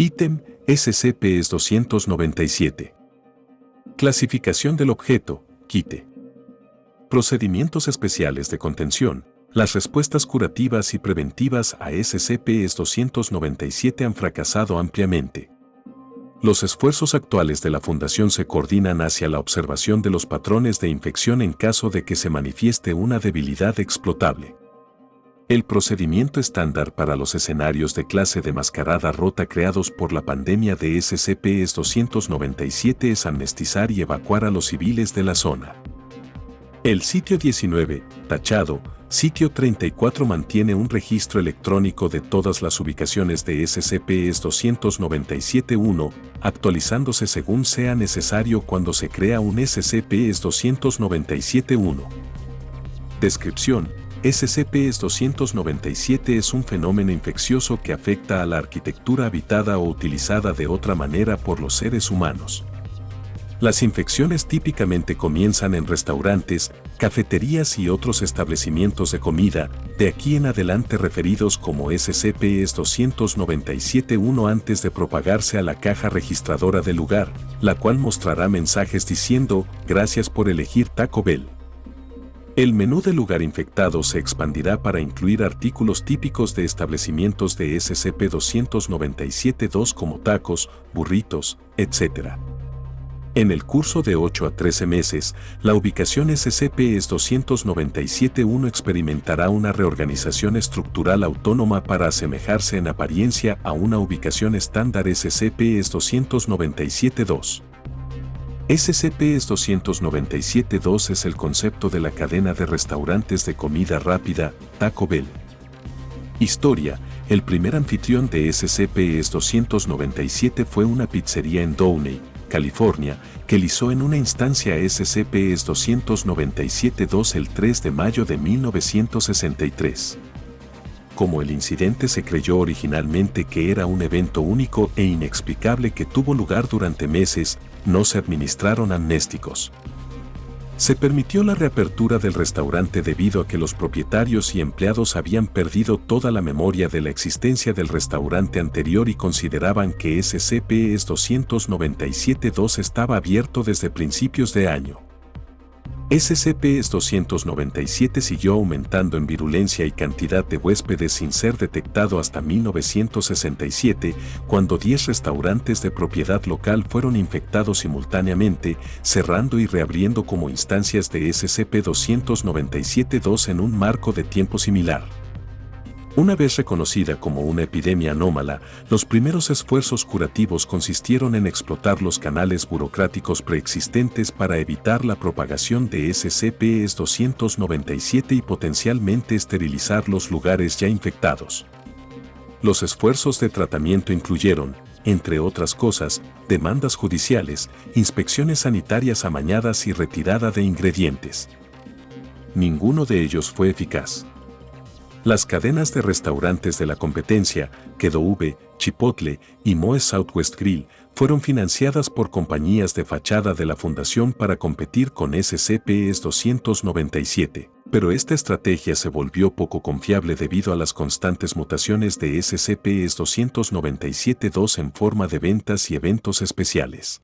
Ítem SCP-297. Clasificación del objeto, quite. Procedimientos especiales de contención. Las respuestas curativas y preventivas a SCP-297 han fracasado ampliamente. Los esfuerzos actuales de la Fundación se coordinan hacia la observación de los patrones de infección en caso de que se manifieste una debilidad explotable. El procedimiento estándar para los escenarios de clase de mascarada rota creados por la pandemia de SCP-297 es amnestizar y evacuar a los civiles de la zona. El sitio 19, tachado, sitio 34 mantiene un registro electrónico de todas las ubicaciones de SCP-297-1, actualizándose según sea necesario cuando se crea un SCP-297-1. Descripción SCP-297 es un fenómeno infeccioso que afecta a la arquitectura habitada o utilizada de otra manera por los seres humanos. Las infecciones típicamente comienzan en restaurantes, cafeterías y otros establecimientos de comida, de aquí en adelante referidos como SCP-297-1 antes de propagarse a la caja registradora del lugar, la cual mostrará mensajes diciendo, gracias por elegir Taco Bell. El menú del lugar infectado se expandirá para incluir artículos típicos de establecimientos de SCP-297-2 como tacos, burritos, etc. En el curso de 8 a 13 meses, la ubicación SCP-297-1 experimentará una reorganización estructural autónoma para asemejarse en apariencia a una ubicación estándar SCP-297-2. SCP-297-2 es el concepto de la cadena de restaurantes de comida rápida, Taco Bell. Historia, el primer anfitrión de SCP-297 fue una pizzería en Downey, California, que lizó en una instancia SCP-297-2 el 3 de mayo de 1963 como el incidente se creyó originalmente que era un evento único e inexplicable que tuvo lugar durante meses, no se administraron amnésticos. Se permitió la reapertura del restaurante debido a que los propietarios y empleados habían perdido toda la memoria de la existencia del restaurante anterior y consideraban que SCP-297-2 estaba abierto desde principios de año. SCP-297 siguió aumentando en virulencia y cantidad de huéspedes sin ser detectado hasta 1967, cuando 10 restaurantes de propiedad local fueron infectados simultáneamente, cerrando y reabriendo como instancias de SCP-297-2 en un marco de tiempo similar. Una vez reconocida como una epidemia anómala, los primeros esfuerzos curativos consistieron en explotar los canales burocráticos preexistentes para evitar la propagación de SCP-297 y potencialmente esterilizar los lugares ya infectados. Los esfuerzos de tratamiento incluyeron, entre otras cosas, demandas judiciales, inspecciones sanitarias amañadas y retirada de ingredientes. Ninguno de ellos fue eficaz. Las cadenas de restaurantes de la competencia, V, Chipotle y Moe Southwest Grill, fueron financiadas por compañías de fachada de la fundación para competir con SCP-297, pero esta estrategia se volvió poco confiable debido a las constantes mutaciones de SCP-297-2 en forma de ventas y eventos especiales.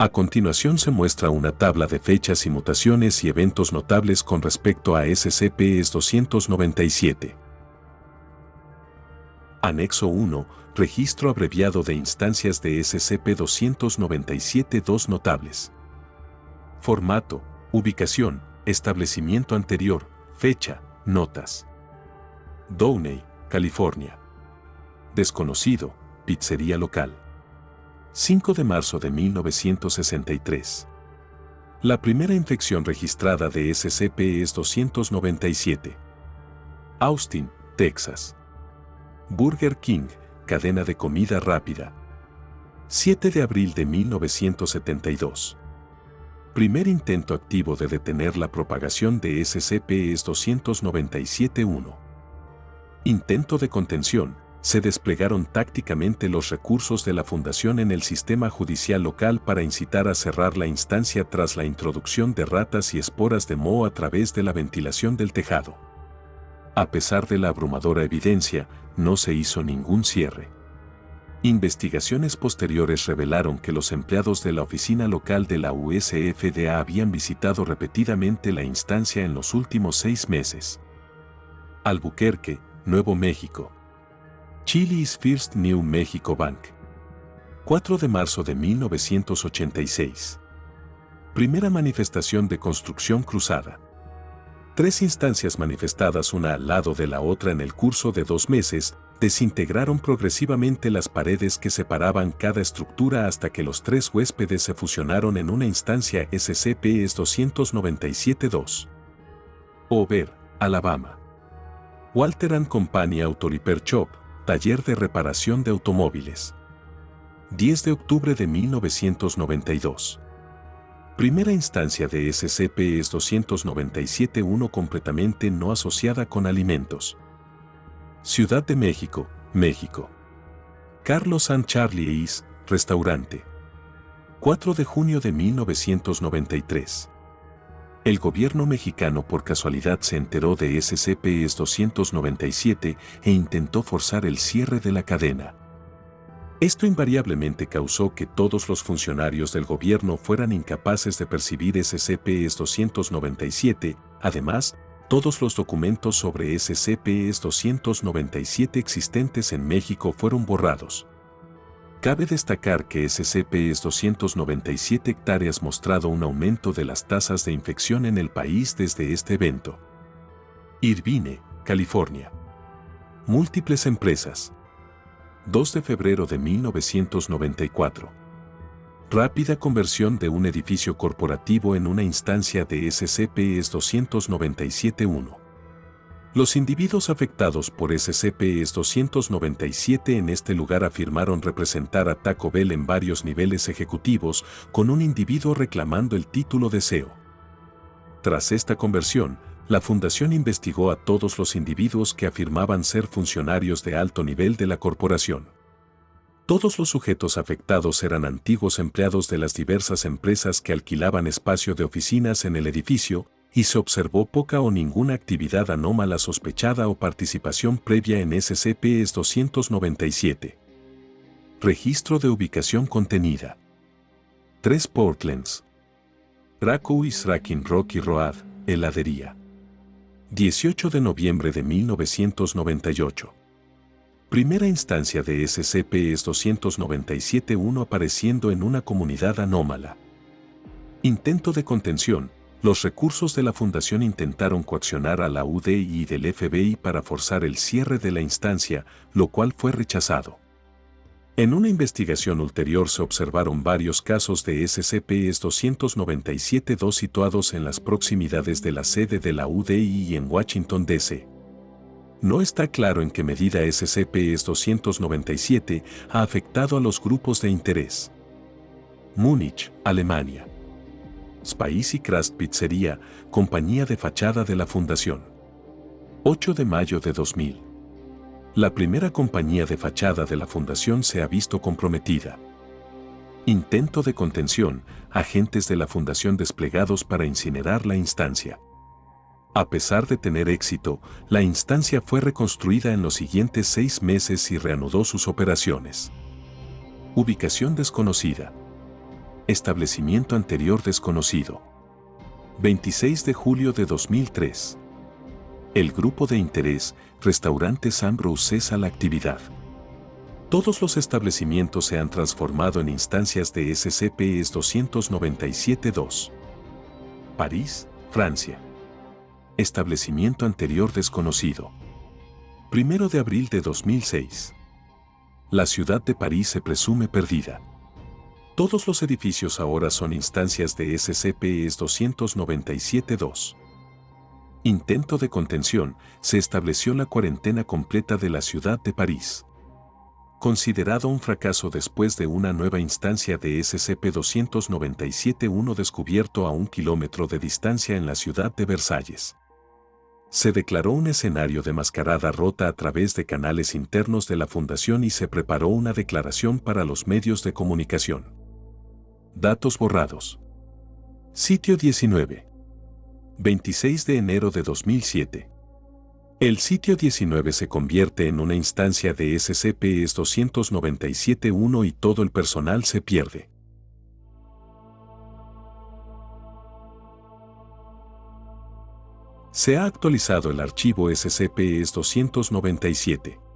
A continuación se muestra una tabla de fechas y mutaciones y eventos notables con respecto a SCP-297. Anexo 1. Registro abreviado de instancias de SCP-297-2 notables. Formato, ubicación, establecimiento anterior, fecha, notas. Downey, California. Desconocido, pizzería local. 5 de marzo de 1963. La primera infección registrada de SCP es 297. Austin, Texas. Burger King, cadena de comida rápida. 7 de abril de 1972. Primer intento activo de detener la propagación de SCP es 297-1. Intento de contención, se desplegaron tácticamente los recursos de la Fundación en el sistema judicial local para incitar a cerrar la instancia tras la introducción de ratas y esporas de moho a través de la ventilación del tejado. A pesar de la abrumadora evidencia, no se hizo ningún cierre. Investigaciones posteriores revelaron que los empleados de la oficina local de la USFDA habían visitado repetidamente la instancia en los últimos seis meses. Albuquerque, Nuevo México. Chili's First New Mexico Bank. 4 de marzo de 1986. Primera manifestación de construcción cruzada. Tres instancias manifestadas una al lado de la otra en el curso de dos meses desintegraron progresivamente las paredes que separaban cada estructura hasta que los tres huéspedes se fusionaron en una instancia SCP-297-2. Over, Alabama. Walter Company Auto Repair Shop, taller de reparación de automóviles. 10 de octubre de 1992. Primera instancia de SCP-297-1 completamente no asociada con alimentos. Ciudad de México, México. Carlos San Charlie Is, restaurante. 4 de junio de 1993. El gobierno mexicano por casualidad se enteró de SCP-297 e intentó forzar el cierre de la cadena. Esto invariablemente causó que todos los funcionarios del gobierno fueran incapaces de percibir SCP-297, además, todos los documentos sobre SCP-297 existentes en México fueron borrados. Cabe destacar que SCP-297 hectáreas mostrado un aumento de las tasas de infección en el país desde este evento. Irvine, California. Múltiples empresas. 2 de febrero de 1994 rápida conversión de un edificio corporativo en una instancia de SCP-297-1. Los individuos afectados por SCP-297 en este lugar afirmaron representar a Taco Bell en varios niveles ejecutivos, con un individuo reclamando el título de CEO. Tras esta conversión, la Fundación investigó a todos los individuos que afirmaban ser funcionarios de alto nivel de la corporación. Todos los sujetos afectados eran antiguos empleados de las diversas empresas que alquilaban espacio de oficinas en el edificio, y se observó poca o ninguna actividad anómala sospechada o participación previa en SCP-297. Registro de ubicación contenida. 3 Portlands. Krakow y Srakin Rocky Road, heladería. 18 de noviembre de 1998. Primera instancia de SCP es 297-1 apareciendo en una comunidad anómala. Intento de contención. Los recursos de la Fundación intentaron coaccionar a la UDI y del FBI para forzar el cierre de la instancia, lo cual fue rechazado. En una investigación ulterior se observaron varios casos de SCP-297-2 situados en las proximidades de la sede de la UDI y en Washington, D.C. No está claro en qué medida SCP-297 ha afectado a los grupos de interés. Múnich, Alemania. Spicy Crust Pizzería, compañía de fachada de la Fundación. 8 de mayo de 2000. La primera compañía de fachada de la Fundación se ha visto comprometida. Intento de contención, agentes de la Fundación desplegados para incinerar la instancia. A pesar de tener éxito, la instancia fue reconstruida en los siguientes seis meses y reanudó sus operaciones. Ubicación desconocida. Establecimiento anterior desconocido. 26 de julio de 2003. El grupo de interés, Restaurantes Ambrose cesa la actividad. Todos los establecimientos se han transformado en instancias de SCP-297-2. París, Francia. Establecimiento anterior desconocido. Primero de abril de 2006. La ciudad de París se presume perdida. Todos los edificios ahora son instancias de SCP-297-2. Intento de contención, se estableció la cuarentena completa de la ciudad de París. Considerado un fracaso después de una nueva instancia de SCP-297-1 descubierto a un kilómetro de distancia en la ciudad de Versalles se declaró un escenario de mascarada rota a través de canales internos de la Fundación y se preparó una declaración para los medios de comunicación. Datos borrados. Sitio 19. 26 de enero de 2007. El sitio 19 se convierte en una instancia de SCP-297-1 y todo el personal se pierde. Se ha actualizado el archivo SCP-297.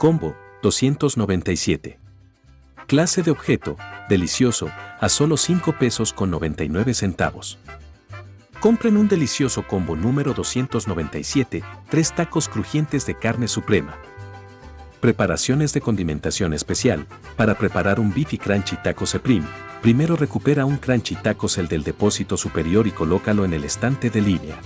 Combo 297. Clase de objeto, delicioso, a solo 5 pesos con 99 centavos. Compren un delicioso combo número 297, tres tacos crujientes de carne suprema. Preparaciones de condimentación especial. Para preparar un Beefy Crunchy Taco Supreme, primero recupera un Crunchy Tacos el del depósito superior y colócalo en el estante de línea.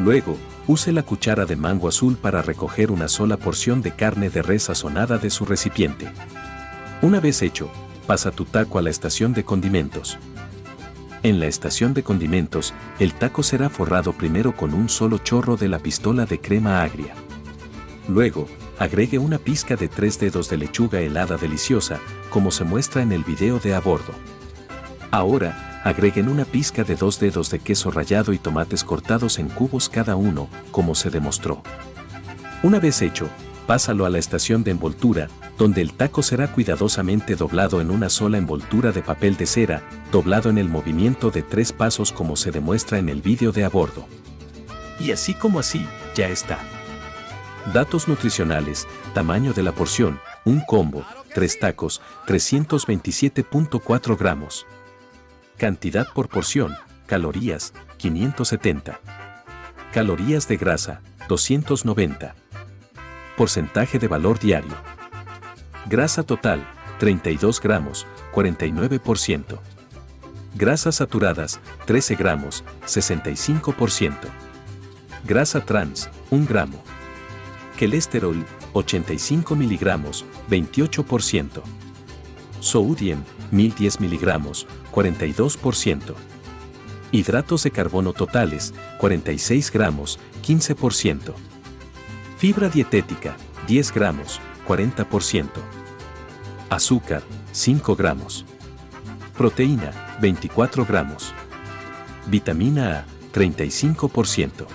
Luego, Use la cuchara de mango azul para recoger una sola porción de carne de res sazonada de su recipiente. Una vez hecho, pasa tu taco a la estación de condimentos. En la estación de condimentos, el taco será forrado primero con un solo chorro de la pistola de crema agria. Luego, agregue una pizca de tres dedos de lechuga helada deliciosa, como se muestra en el video de a bordo. Ahora, Agreguen una pizca de dos dedos de queso rallado y tomates cortados en cubos cada uno, como se demostró. Una vez hecho, pásalo a la estación de envoltura, donde el taco será cuidadosamente doblado en una sola envoltura de papel de cera, doblado en el movimiento de tres pasos como se demuestra en el vídeo de a bordo. Y así como así, ya está. Datos nutricionales, tamaño de la porción, un combo, tres tacos, 327.4 gramos. Cantidad por porción, calorías, 570. Calorías de grasa, 290. Porcentaje de valor diario. Grasa total, 32 gramos, 49%. Grasas saturadas, 13 gramos, 65%. Grasa trans, 1 gramo. Colesterol, 85 miligramos, 28%. Sodium, 1010 miligramos, 42%. Hidratos de carbono totales, 46 gramos, 15%. Fibra dietética, 10 gramos, 40%. Azúcar, 5 gramos. Proteína, 24 gramos. Vitamina A, 35%.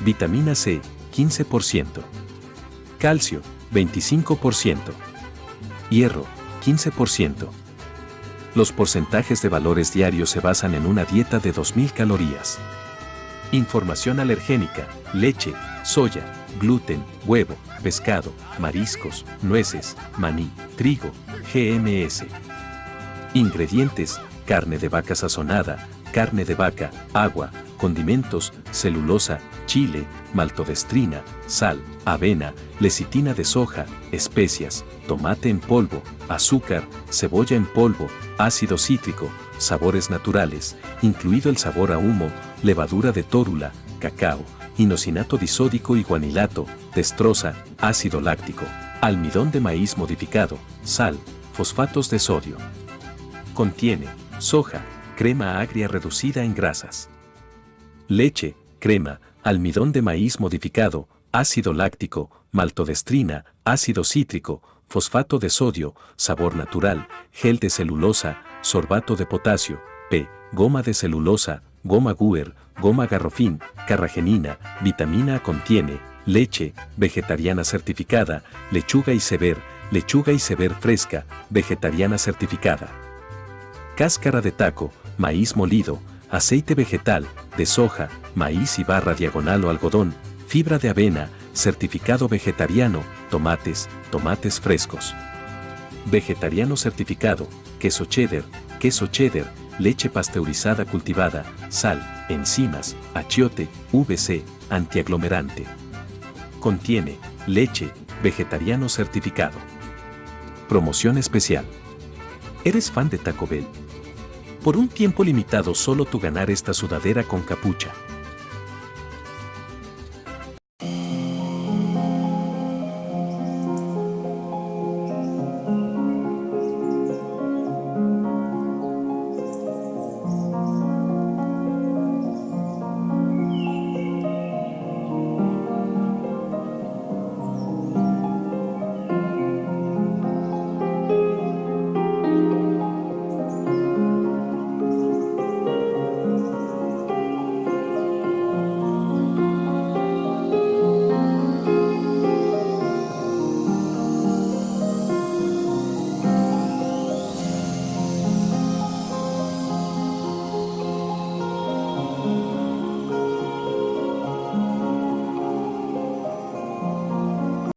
Vitamina C, 15%. Calcio, 25%. Hierro, 15%. Los porcentajes de valores diarios se basan en una dieta de 2.000 calorías. Información alergénica, leche, soya, gluten, huevo, pescado, mariscos, nueces, maní, trigo, GMS. Ingredientes, carne de vaca sazonada, carne de vaca, agua, condimentos, celulosa, chile, maltodestrina, sal, avena, lecitina de soja, especias, tomate en polvo, azúcar, cebolla en polvo, ácido cítrico, sabores naturales, incluido el sabor a humo, levadura de tórula, cacao, inocinato disódico y guanilato, destroza, ácido láctico, almidón de maíz modificado, sal, fosfatos de sodio. Contiene soja, crema agria reducida en grasas. Leche, crema, almidón de maíz modificado, ácido láctico, maltodestrina, ácido cítrico, fosfato de sodio, sabor natural, gel de celulosa, sorbato de potasio, P, goma de celulosa, goma guer, goma garrofín, carragenina, vitamina A contiene, leche, vegetariana certificada, lechuga y sever, lechuga y sever fresca, vegetariana certificada. Cáscara de taco, maíz molido, aceite vegetal, de soja, maíz y barra diagonal o algodón, fibra de avena, certificado vegetariano, tomates, tomates frescos. Vegetariano certificado, queso cheddar, queso cheddar, leche pasteurizada cultivada, sal, enzimas, achiote, VC, antiaglomerante. Contiene leche, vegetariano certificado. Promoción especial. ¿Eres fan de Taco Bell? Por un tiempo limitado solo tú ganar esta sudadera con capucha.